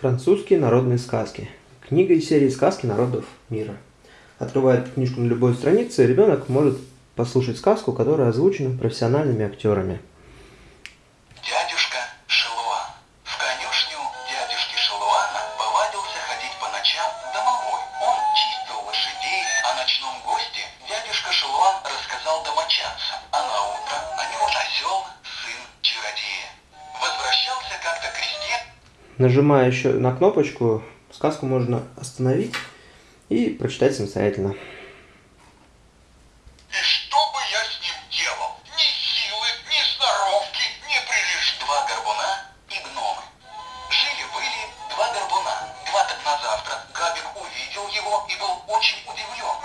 Французские народные сказки. Книга из серии «Сказки народов мира». Открывая книжку на любой странице, ребенок может послушать сказку, которая озвучена профессиональными актерами. Дядюшка Шелуан. В конюшню дядюшки Шелуана повадился ходить по ночам домовой. Он чистил лошадей, о ночном Нажимая еще на кнопочку, сказку можно остановить и прочитать самостоятельно. И что бы я с ним делал? Ни силы, ни сноровки, ни прилишь. Два горбуна и гномы. Жили-были два горбуна. Два так на завтра Габик увидел его и был очень удивлен.